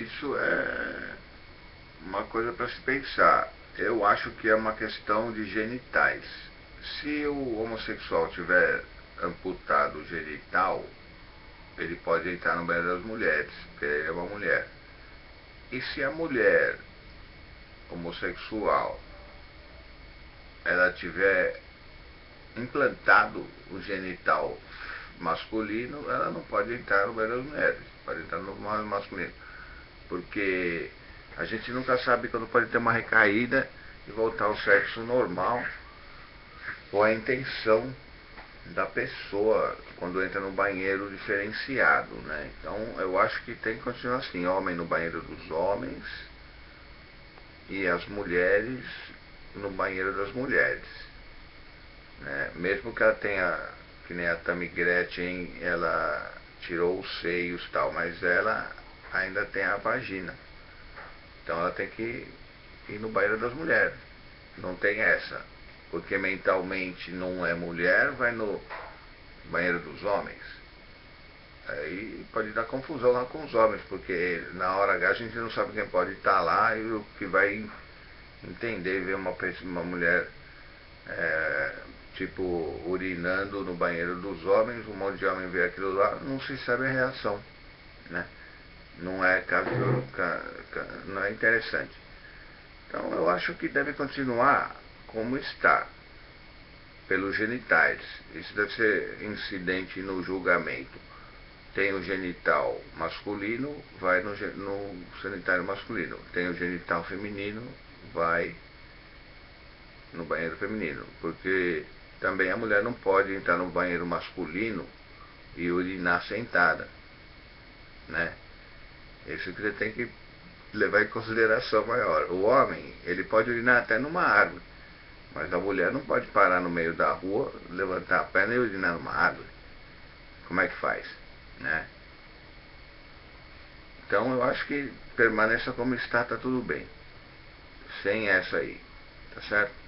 Isso é uma coisa para se pensar. Eu acho que é uma questão de genitais. Se o homossexual tiver amputado o genital, ele pode entrar no banheiro das mulheres, porque ele é uma mulher. E se a mulher homossexual ela tiver implantado o genital masculino, ela não pode entrar no banheiro das mulheres, pode entrar no masculino. Porque a gente nunca sabe quando pode ter uma recaída e voltar ao sexo normal ou a intenção da pessoa quando entra no banheiro diferenciado, né? Então eu acho que tem que continuar assim, homem no banheiro dos homens e as mulheres no banheiro das mulheres. Né? Mesmo que ela tenha, que nem a Tammy Gretchen, ela tirou os seios tal, mas ela ainda tem a vagina. Então ela tem que ir no banheiro das mulheres. Não tem essa. Porque mentalmente não é mulher, vai no banheiro dos homens. Aí pode dar confusão lá com os homens, porque na hora H a gente não sabe quem pode estar lá e o que vai entender ver uma, uma mulher é, tipo urinando no banheiro dos homens, um monte de homem vê aquilo lá, não se sabe a reação. Né? Não é não é interessante. Então eu acho que deve continuar como está, pelos genitais. Isso deve ser incidente no julgamento. Tem o genital masculino, vai no, no sanitário masculino. Tem o genital feminino, vai no banheiro feminino. Porque também a mulher não pode entrar no banheiro masculino e urinar sentada. Né? Isso que você tem que levar em consideração maior. O homem, ele pode urinar até numa árvore, mas a mulher não pode parar no meio da rua, levantar a perna e urinar numa árvore. Como é que faz? Né? Então eu acho que permaneça como está, tá tudo bem. Sem essa aí. Tá certo?